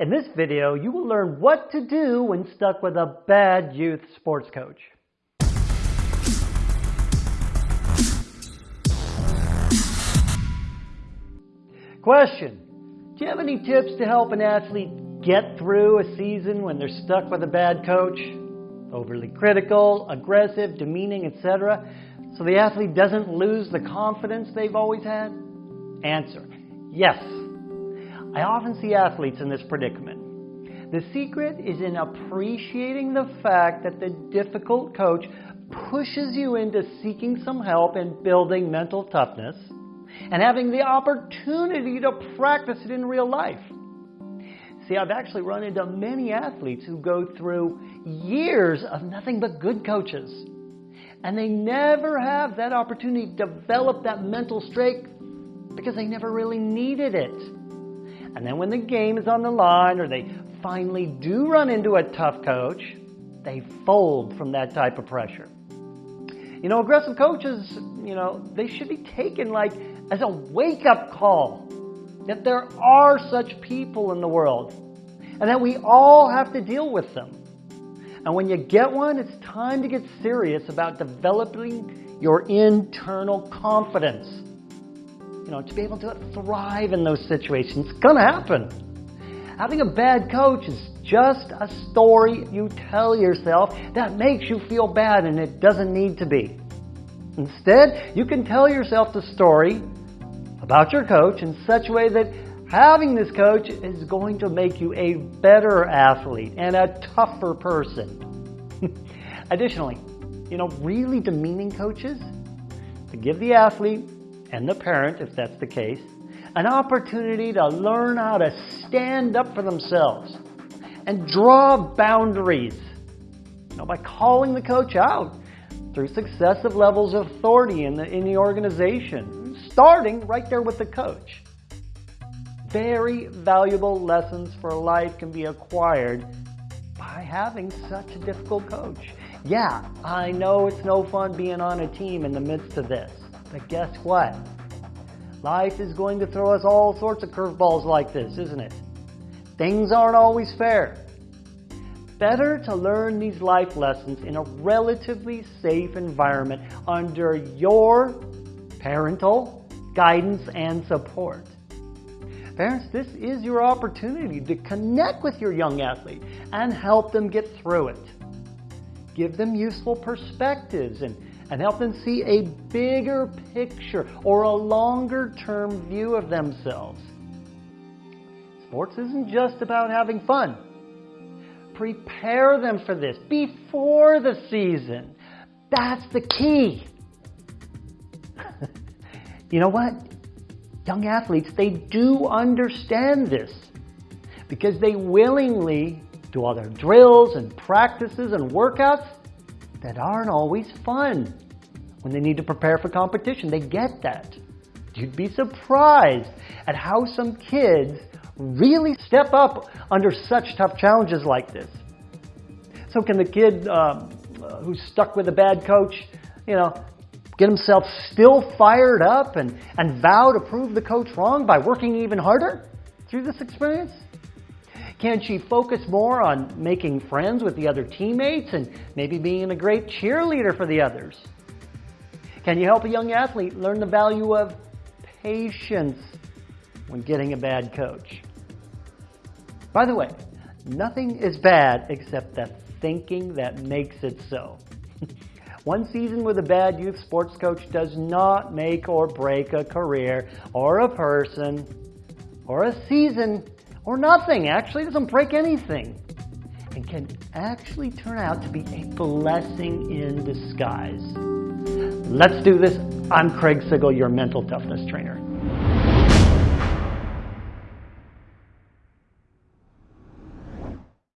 In this video, you will learn what to do when stuck with a bad youth sports coach. Question. Do you have any tips to help an athlete get through a season when they're stuck with a bad coach? Overly critical, aggressive, demeaning, etc. So the athlete doesn't lose the confidence they've always had? Answer. Yes. I often see athletes in this predicament. The secret is in appreciating the fact that the difficult coach pushes you into seeking some help in building mental toughness and having the opportunity to practice it in real life. See, I've actually run into many athletes who go through years of nothing but good coaches. And they never have that opportunity to develop that mental strength because they never really needed it. And then when the game is on the line or they finally do run into a tough coach, they fold from that type of pressure. You know, aggressive coaches, you know, they should be taken like as a wake up call that there are such people in the world and that we all have to deal with them. And when you get one, it's time to get serious about developing your internal confidence you know, to be able to thrive in those situations. It's going to happen. Having a bad coach is just a story you tell yourself that makes you feel bad and it doesn't need to be. Instead, you can tell yourself the story about your coach in such a way that having this coach is going to make you a better athlete and a tougher person. Additionally, you know, really demeaning coaches to give the athlete and the parent, if that's the case, an opportunity to learn how to stand up for themselves and draw boundaries you know, by calling the coach out through successive levels of authority in the, in the organization, starting right there with the coach. Very valuable lessons for life can be acquired by having such a difficult coach. Yeah, I know it's no fun being on a team in the midst of this. But guess what? Life is going to throw us all sorts of curveballs like this, isn't it? Things aren't always fair. Better to learn these life lessons in a relatively safe environment under your parental guidance and support. Parents, this is your opportunity to connect with your young athlete and help them get through it. Give them useful perspectives and and help them see a bigger picture or a longer term view of themselves. Sports isn't just about having fun. Prepare them for this before the season. That's the key. you know what? Young athletes, they do understand this because they willingly do all their drills and practices and workouts that aren't always fun when they need to prepare for competition. They get that. You'd be surprised at how some kids really step up under such tough challenges like this. So can the kid um, who's stuck with a bad coach, you know, get himself still fired up and, and vow to prove the coach wrong by working even harder through this experience? Can she focus more on making friends with the other teammates and maybe being a great cheerleader for the others? Can you help a young athlete learn the value of patience when getting a bad coach? By the way, nothing is bad except the thinking that makes it so. One season with a bad youth sports coach does not make or break a career or a person or a season or nothing. Actually, doesn't break anything and can actually turn out to be a blessing in disguise. Let's do this. I'm Craig Sigl, your mental toughness trainer.